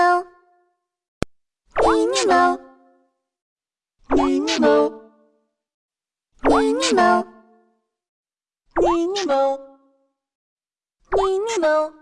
Minimo Minimo Minimo Minimo Minimo Minimo